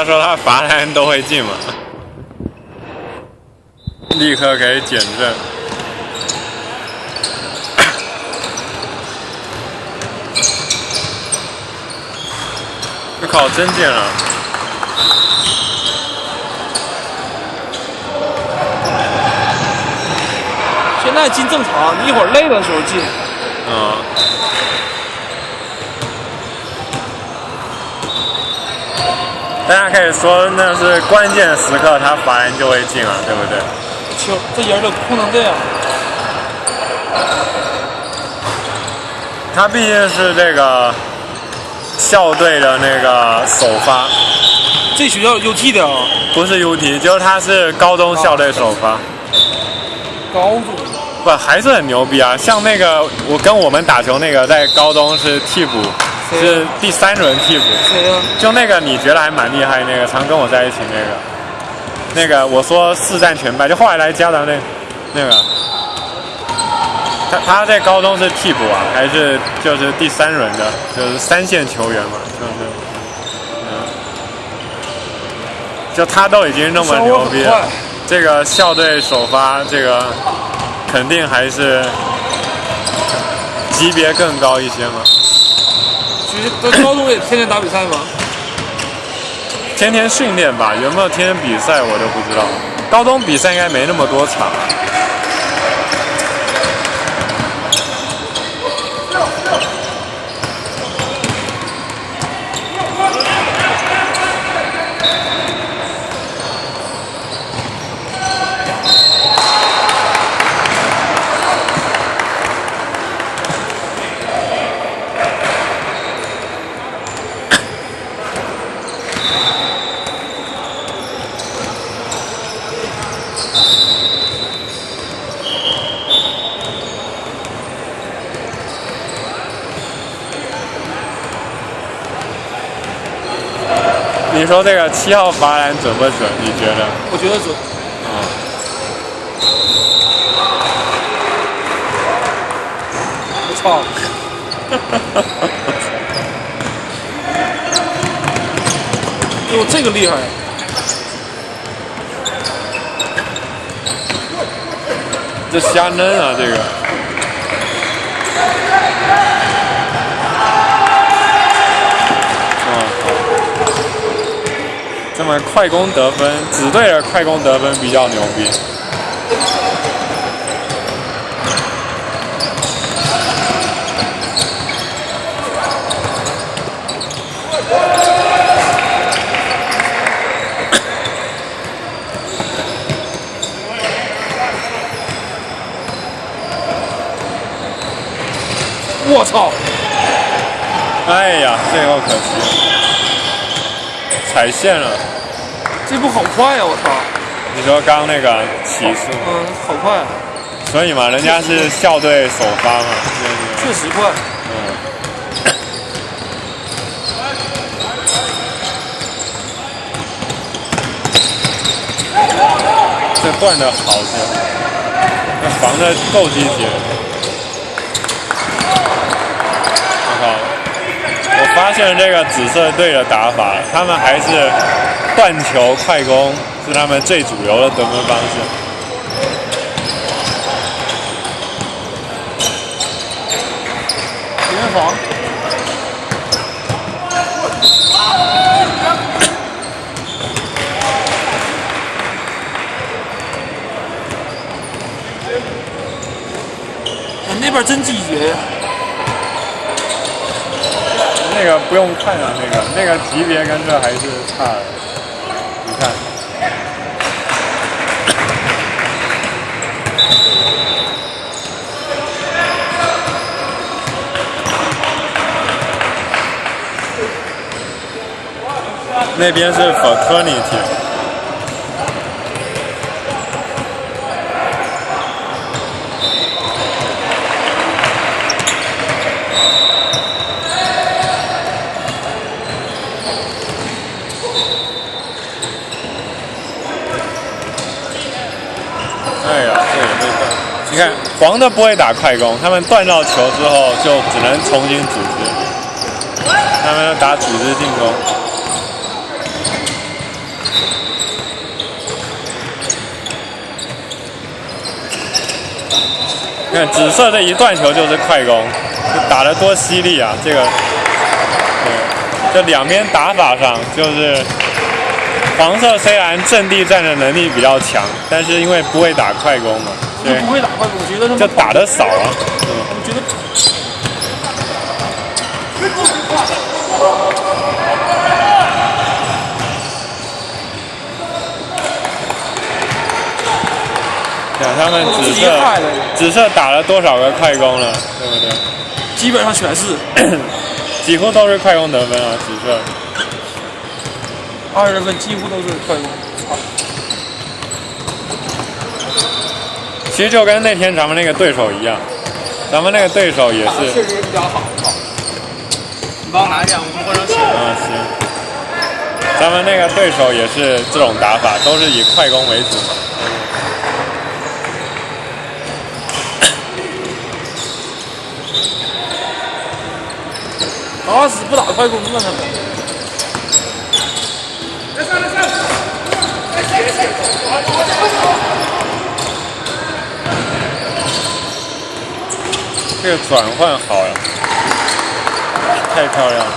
他说他罚篮都会进嘛，立刻可以减震。我靠，真进了！现在进正常，你一会儿累的时候进。嗯。大家可以说那是关键时刻，他罚人就会进了，对不对？球，这人都哭成这样。他毕竟是这个校队的那个首发。这学校 UT 的啊？不是 UT，就是他是高中校队首发。高中。不，还是很牛逼啊！像那个我跟我们打球那个，在高中是替补，是第三轮替补。谁呀？就那个你觉得还蛮厉害那个，常跟我在一起那个，那个我说四战全败，就后来来加的那那个，他他在高中是替补啊，还是就是第三轮的，就是三线球员嘛，就是嗯，就他都已经那么牛逼了，这个校队首发这个。肯定还是级别更高一些嘛。高中也天天打比赛吗？天天训练吧，有没有天天比赛我都不知道。高中比赛应该没那么多场。你说这个七号罚篮准不准？你觉得？我觉得准。啊。我操！哟，这个厉害！这瞎扔啊，这个。那么快攻得分，紫队的快攻得分比较牛逼。我操！哎呀，最后可惜。踩线了，这步好快呀！我操！你说刚那个起速，嗯，好快。所以嘛，人家是校队首发嘛，确实快。嗯。这断的好些，那防的够积极。我发现这个紫色队的打法，他们还是断球快攻是他们最主流的得分方式。联防。那边真积极。那个不用看啊，那个那个级别跟这还是差那边是 fraternity。黄的不会打快攻，他们断到球之后就只能重新组织，他们要打组织进攻。看紫色这一断球就是快攻，打得多犀利啊！这个，对，这两边打法上就是黄色虽然阵地战的能力比较强，但是因为不会打快攻嘛，对不会打快攻，我觉得他们就打得少啊。我觉得。对，他们紫色紫色打了多少个快攻了，对不对？基本上全是，几乎都是快攻得分啊，紫色。二十分几乎都是快攻。其实就跟那天咱们那个对手一样，咱们那个对手也是。确实比较好。你帮我拿一下，我们换成球。啊，行。咱们那个对手也是这种打法，都是以快攻为主。打死不打快攻了！他们。这个转换好呀，太漂亮了。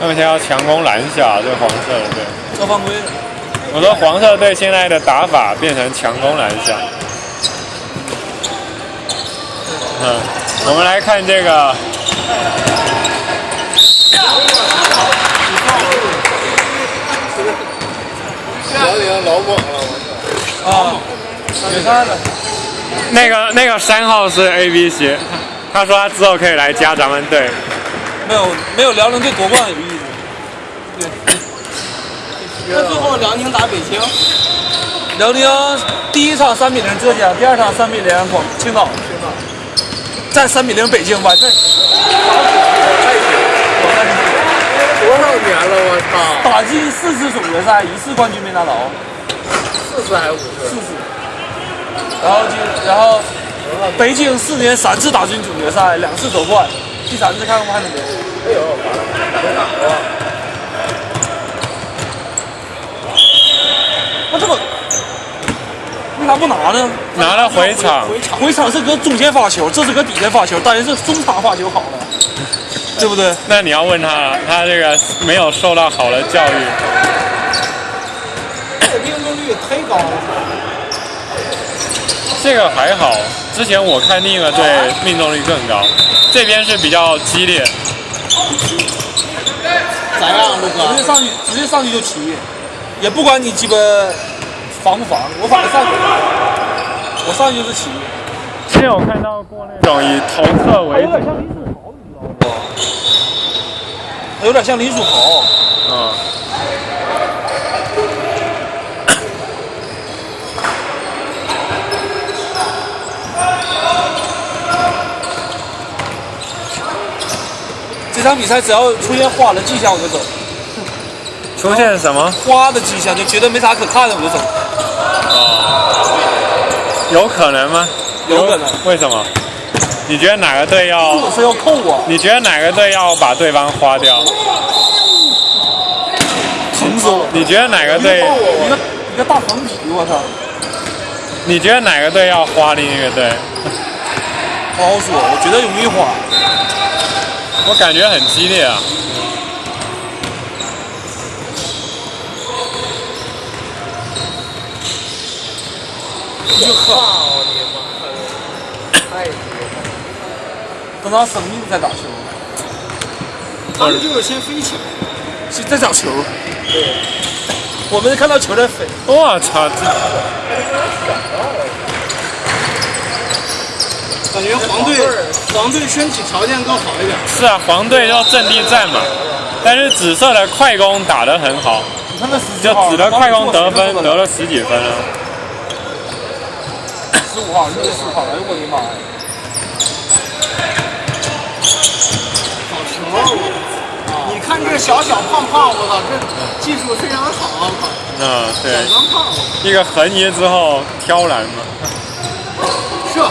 他们现在要强攻篮下，这黄色的队。这犯规。我说黄色队现在的打法变成强攻篮下。嗯，我们来看这个。辽宁老猛了，我操！啊。那个那个三号是 A B C，他说他之后可以来加咱们队。没有没有辽宁队夺冠有意思。对。那最后辽宁打北京。辽宁第一场三比零浙江，第二场三比零广青岛。再三比零北京完事。多少年了，我操！打进四次总决赛，一次冠军没拿到。四次还是五次？四次。然后就然后，北京四年三次打进总决赛，两次夺冠，第三次看看还能没？哎呦，没拿过。那这个，为啥不拿呢？拿了回场。回场是搁中间发球，这是搁底下发球，当然是中场发球好了，对不对？那你要问他，他这个没有受到好的教育。这命中率忒高了。这个还好，之前我看另一个队命中率更高，这边是比较激烈。咋样，陆哥？直接上去，直接上去就骑，也不管你鸡巴防不防，我反正上去，我上去就是骑。之前我看到过那种以投射为主，有点像林书豪，你知道不？有点像林书豪。嗯。这场比赛只要出现花的迹象，我就走。出现什么？花的迹象，就觉得没啥可看的，我就走。哦。有可能吗？有可能。为什么？你觉得哪个队要？是要扣我。你觉得哪个队要把对方花掉？疼死了！你觉得哪个队？一个一个大我操！你觉得哪个队要花另一个队？不好说，我觉得容易花。我感觉很激烈啊。就喝，我的妈！太绝了！等到生命再打球，他们就是先飞起来，是在找球。对，我们看到球在飞。我操！这感觉黄队黄队身体条件更好一点。是啊，黄队要阵地战嘛，但是紫色的快攻打得很好，你看那十就紫的快攻得分得了十几分啊。十五号，六十四号，哎呦我的妈呀！好球！这小小胖胖，我操，这技术非常好，我靠！嗯，对，小钢胖，一个横移之后挑篮嘛。射，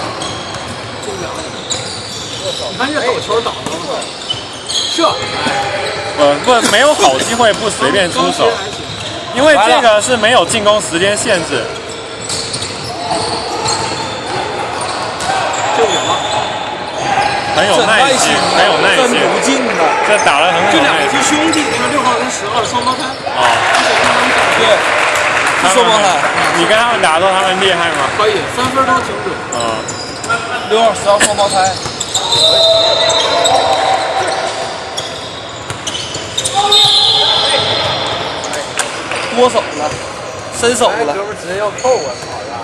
进不了。你看这手球倒的，我操！射，呃，不，没有好机会不随便出手，因为这个是没有进攻时间限制。就有了。很有耐心，很有耐心。这打得很好这两个是兄弟，那个六号跟十号双胞胎。啊！对，是双胞胎。你跟他们打的时候，他们厉害吗？可以，三分都挺准。嗯，六号、十号双胞胎。多手了，伸手了。哥们直接要扣我操呀！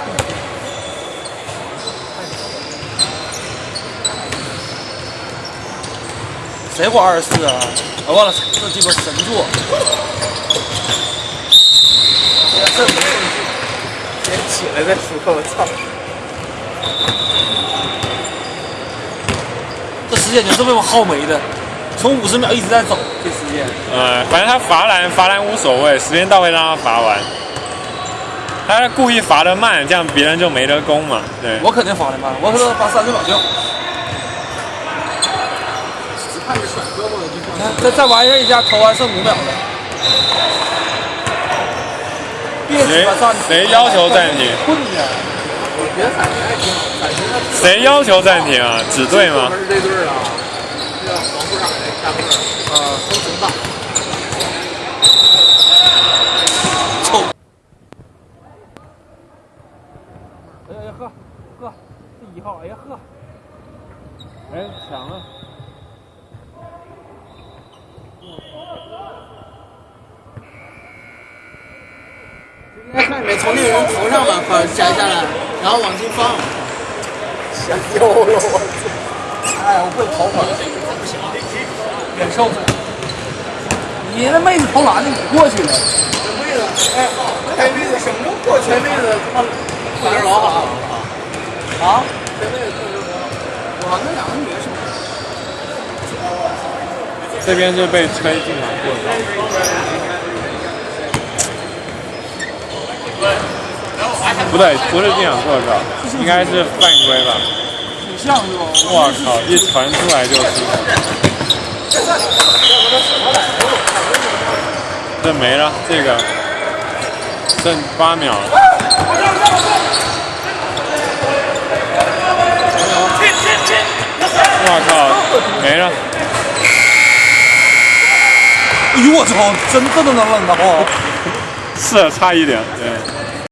谁过二十四啊？我忘了，这鸡巴神作。这没先起来再说，我操！这时间就是被我耗没的，从五十秒一直在走，这时间。呃，反正他罚篮罚篮无所谓，时间到位让他罚完。他故意罚的慢，这样别人就没得攻嘛。对，我肯定罚的慢，我可能罚三十秒就。看着甩胳膊的玩一下，投完剩五秒了。别谁谁要求暂停？困呀！我觉得感觉还挺好，感觉他谁要求暂停啊？指队吗？是这队儿啊，这个黄裤衩的下个队儿，啊，都挺大。臭！哎呀呵呵，这一号，哎呀呵，哎，抢了。应该看里面从那个人头上把块摘下来，然后往进放。吓丢了我！哎，我会跑跑，忍受。你那妹子投篮的，你过去了。妹子，哎，开妹子什么过去？开妹子他妈裤子老好啊？开妹子裤子老哇，那两个女的是这边就被吹进场过高。不对，不是进场过高，应该是犯规吧？挺像是吧？我靠，一传出来就失分。这没了，这个剩八秒了。我靠，没了。哎呦我操，真真的能冷的哦！是 差一点，对。